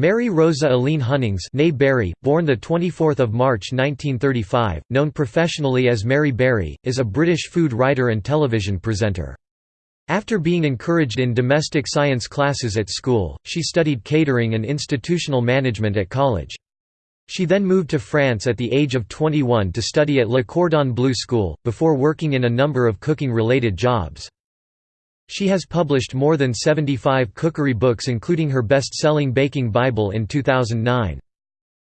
Mary Rosa Alleyne Hunnings Berry, born 24 March 1935, known professionally as Mary Berry, is a British food writer and television presenter. After being encouraged in domestic science classes at school, she studied catering and institutional management at college. She then moved to France at the age of 21 to study at Le Cordon Bleu School, before working in a number of cooking-related jobs. She has published more than 75 cookery books including her best-selling Baking Bible in 2009.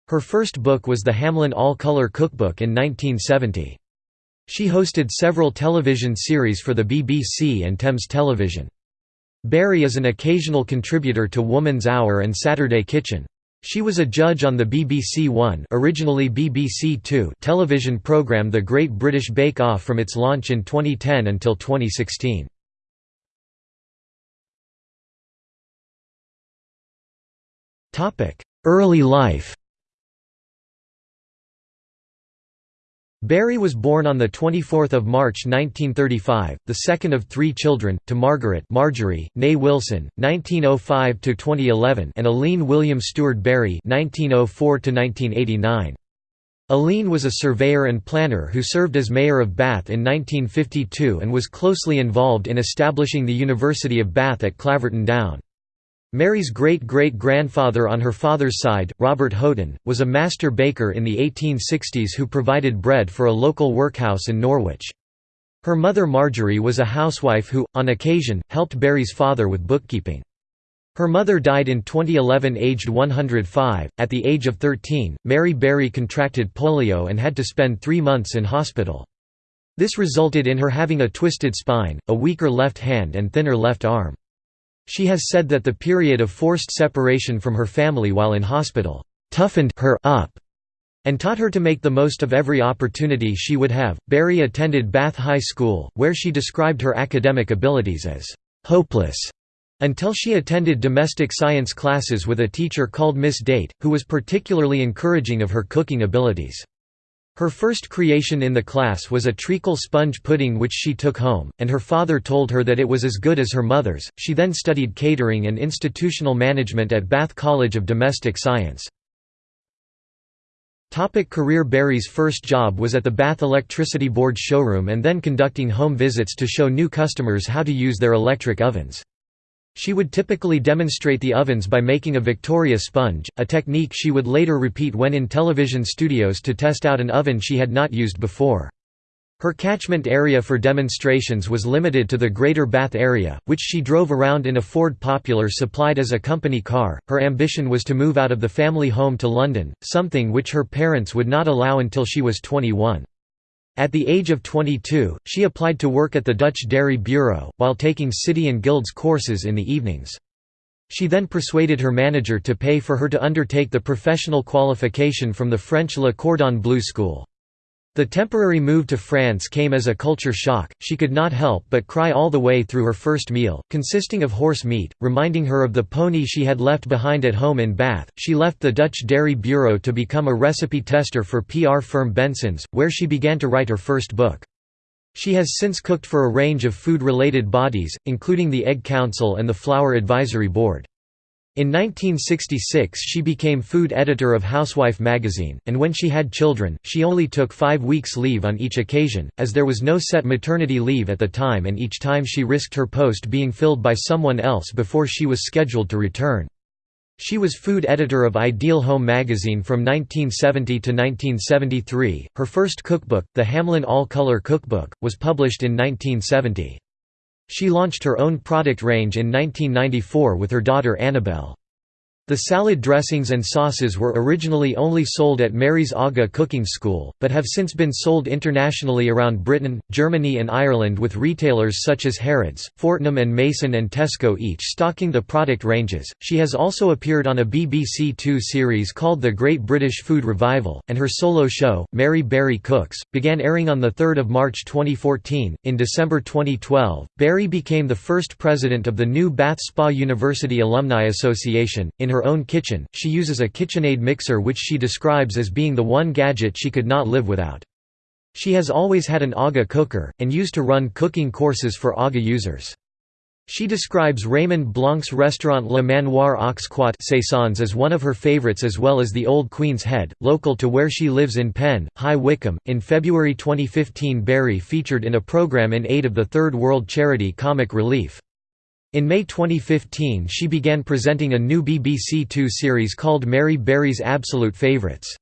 Her first book was the Hamlyn All-Color Cookbook in 1970. She hosted several television series for the BBC and Thames Television. Berry is an occasional contributor to Woman's Hour and Saturday Kitchen. She was a judge on the BBC One originally BBC Two television programme The Great British Bake Off from its launch in 2010 until 2016. Early life Berry was born on 24 March 1935, the second of three children, to Margaret Marjorie, née Wilson, 1905–2011 and Alleyne William Stewart Berry 1904–1989. Alleyne was a surveyor and planner who served as mayor of Bath in 1952 and was closely involved in establishing the University of Bath at Claverton Down. Mary's great-great-grandfather on her father's side, Robert Houghton, was a master baker in the 1860s who provided bread for a local workhouse in Norwich. Her mother Marjorie was a housewife who, on occasion, helped Berry's father with bookkeeping. Her mother died in 2011 aged 105. At the age of 13, Mary Berry contracted polio and had to spend three months in hospital. This resulted in her having a twisted spine, a weaker left hand and thinner left arm. She has said that the period of forced separation from her family while in hospital toughened her up and taught her to make the most of every opportunity she would have. Berry attended Bath High School, where she described her academic abilities as hopeless until she attended domestic science classes with a teacher called Miss Date, who was particularly encouraging of her cooking abilities. Her first creation in the class was a treacle sponge pudding which she took home, and her father told her that it was as good as her mother's. She then studied catering and institutional management at Bath College of Domestic Science. Topic career Berry's first job was at the Bath Electricity Board showroom and then conducting home visits to show new customers how to use their electric ovens. She would typically demonstrate the ovens by making a Victoria sponge, a technique she would later repeat when in television studios to test out an oven she had not used before. Her catchment area for demonstrations was limited to the Greater Bath area, which she drove around in a Ford Popular supplied as a company car. Her ambition was to move out of the family home to London, something which her parents would not allow until she was 21. At the age of 22, she applied to work at the Dutch Dairy Bureau, while taking City and Guilds courses in the evenings. She then persuaded her manager to pay for her to undertake the professional qualification from the French Le Cordon Bleu school. The temporary move to France came as a culture shock, she could not help but cry all the way through her first meal, consisting of horse meat, reminding her of the pony she had left behind at home in Bath. She left the Dutch Dairy Bureau to become a recipe tester for PR firm Bensons, where she began to write her first book. She has since cooked for a range of food-related bodies, including the Egg Council and the Flour Advisory Board. In 1966 she became food editor of Housewife magazine, and when she had children, she only took five weeks leave on each occasion, as there was no set maternity leave at the time and each time she risked her post being filled by someone else before she was scheduled to return. She was food editor of Ideal Home magazine from 1970 to 1973. Her first cookbook, the Hamlyn All Color Cookbook, was published in 1970. She launched her own product range in 1994 with her daughter Annabelle. The salad dressings and sauces were originally only sold at Mary's Aga Cooking School, but have since been sold internationally around Britain, Germany and Ireland with retailers such as Harrods, Fortnum and Mason and Tesco each stocking the product ranges. She has also appeared on a BBC Two series called The Great British Food Revival, and her solo show, Mary Berry Cooks, began airing on 3 March 2014. In December 2012, Berry became the first president of the new Bath Spa University Alumni Association. In her own kitchen, she uses a KitchenAid mixer which she describes as being the one gadget she could not live without. She has always had an AGA cooker, and used to run cooking courses for AGA users. She describes Raymond Blanc's restaurant Le Manoir aux Quatre Saisons as one of her favorites as well as the Old Queen's Head, local to where she lives in Penn, High Wycombe. In February 2015, Berry featured in a program in aid of the Third World charity Comic Relief. In May 2015 she began presenting a new BBC Two series called Mary Berry's Absolute Favourites.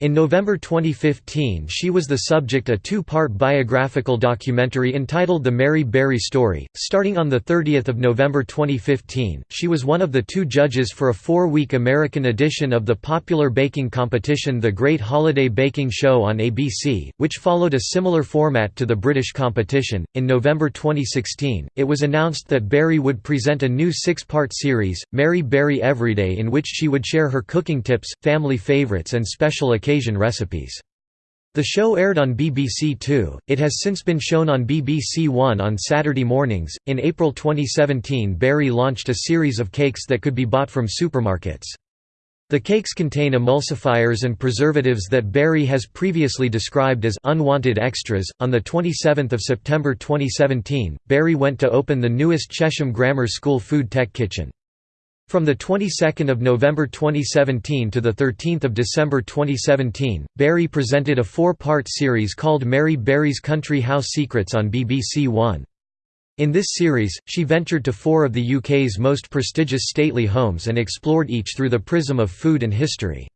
In November 2015 she was the subject a two-part biographical documentary entitled The Mary Berry Story. Starting on 30 November 2015, she was one of the two judges for a four-week American edition of the popular baking competition The Great Holiday Baking Show on ABC, which followed a similar format to the British competition. In November 2016, it was announced that Berry would present a new six-part series, Mary Berry Everyday in which she would share her cooking tips, family favorites and special occasions Caucasian recipes. The show aired on BBC Two. It has since been shown on BBC One on Saturday mornings. In April 2017, Berry launched a series of cakes that could be bought from supermarkets. The cakes contain emulsifiers and preservatives that Berry has previously described as unwanted extras. On the 27th of September 2017, Berry went to open the newest Chesham Grammar School food tech kitchen. From the 22nd of November 2017 to the 13th of December 2017, Berry presented a four-part series called Mary Berry's Country House Secrets on BBC One. In this series, she ventured to four of the UK's most prestigious stately homes and explored each through the prism of food and history.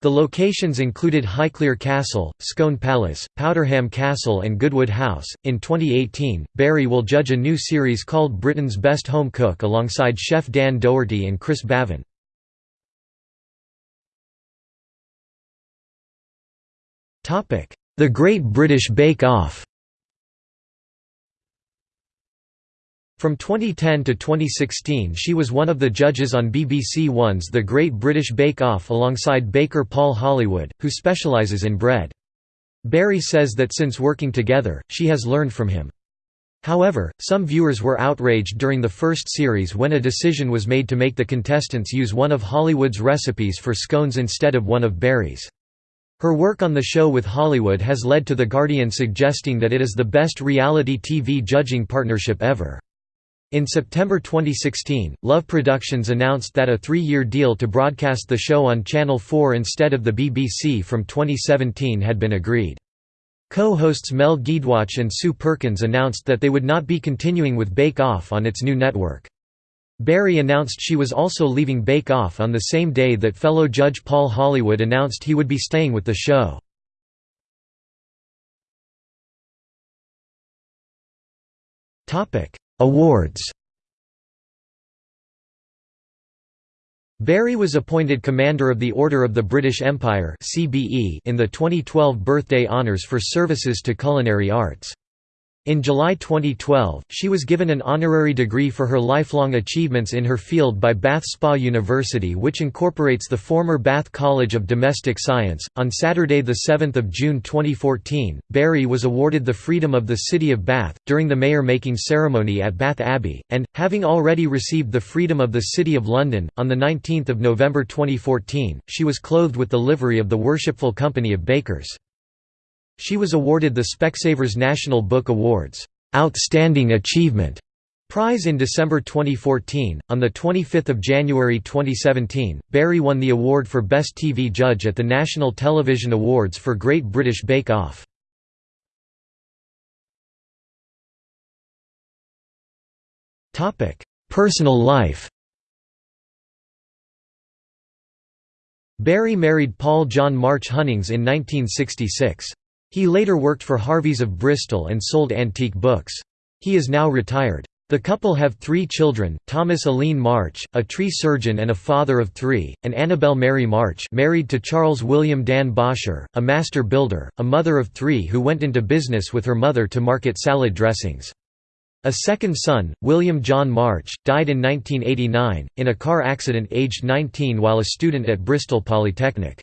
The locations included Highclere Castle, Scone Palace, Powderham Castle, and Goodwood House. In 2018, Berry will judge a new series called Britain's Best Home Cook alongside chef Dan Doherty and Chris Bavin. The Great British Bake Off From 2010 to 2016 she was one of the judges on BBC One's The Great British Bake Off alongside baker Paul Hollywood, who specialises in bread. Berry says that since working together, she has learned from him. However, some viewers were outraged during the first series when a decision was made to make the contestants use one of Hollywood's recipes for scones instead of one of Berry's. Her work on the show with Hollywood has led to The Guardian suggesting that it is the best reality TV judging partnership ever. In September 2016, Love Productions announced that a three-year deal to broadcast the show on Channel 4 instead of the BBC from 2017 had been agreed. Co-hosts Mel Giedroyc and Sue Perkins announced that they would not be continuing with Bake Off on its new network. Berry announced she was also leaving Bake Off on the same day that fellow judge Paul Hollywood announced he would be staying with the show. Awards Berry was appointed Commander of the Order of the British Empire in the 2012 Birthday Honours for services to culinary arts. In July 2012, she was given an honorary degree for her lifelong achievements in her field by Bath Spa University, which incorporates the former Bath College of Domestic Science. On Saturday, 7 June 2014, Berry was awarded the Freedom of the City of Bath during the mayor making ceremony at Bath Abbey, and, having already received the Freedom of the City of London, on 19 November 2014, she was clothed with the livery of the Worshipful Company of Bakers. She was awarded the Specsavers National Book Awards Outstanding Achievement Prize in December 2014. On the 25th of January 2017, Berry won the award for Best TV Judge at the National Television Awards for Great British Bake Off. Topic: Personal life. Berry married Paul John March Hunnings in 1966. He later worked for Harveys of Bristol and sold antique books. He is now retired. The couple have three children, Thomas Alleyne March, a tree surgeon and a father of three, and Annabel Mary March married to Charles William Dan Bosher, a master builder, a mother of three who went into business with her mother to market salad dressings. A second son, William John March, died in 1989, in a car accident aged 19 while a student at Bristol Polytechnic.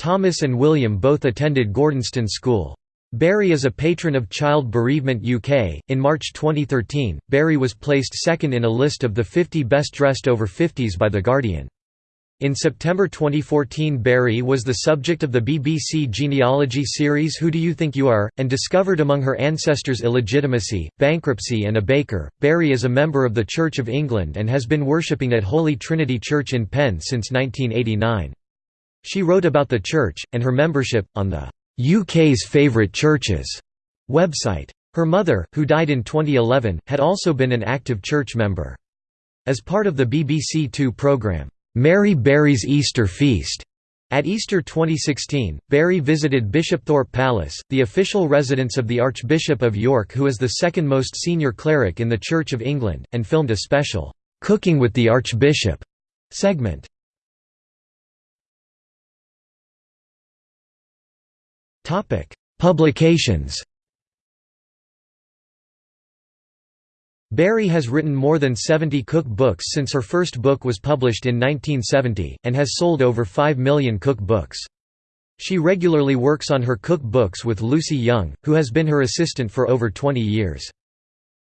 Thomas and William both attended Gordonstoun School. Berry is a patron of Child Bereavement UK. In March 2013, Berry was placed second in a list of the 50 best dressed over 50s by The Guardian. In September 2014 Berry was the subject of the BBC genealogy series Who Do You Think You Are? and discovered among her ancestors illegitimacy, bankruptcy and a baker. Berry is a member of the Church of England and has been worshipping at Holy Trinity Church in Penn since 1989. She wrote about the church, and her membership, on the UK's Favourite Churches website. Her mother, who died in 2011, had also been an active church member. As part of the BBC Two programme, Mary Berry's Easter Feast. At Easter 2016, Berry visited Bishopthorpe Palace, the official residence of the Archbishop of York who is the second most senior cleric in the Church of England, and filmed a special, "'Cooking with the Archbishop' segment. Publications Berry has written more than 70 cookbooks since her first book was published in 1970, and has sold over 5 million cookbooks. She regularly works on her cookbooks with Lucy Young, who has been her assistant for over 20 years.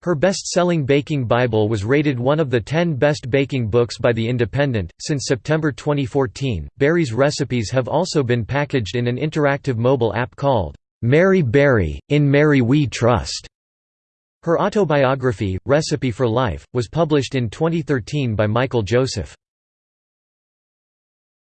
Her best-selling baking Bible was rated one of the 10 best baking books by The Independent. Since September 2014, Berry's recipes have also been packaged in an interactive mobile app called Mary Berry, In Mary We Trust. Her autobiography, Recipe for Life, was published in 2013 by Michael Joseph.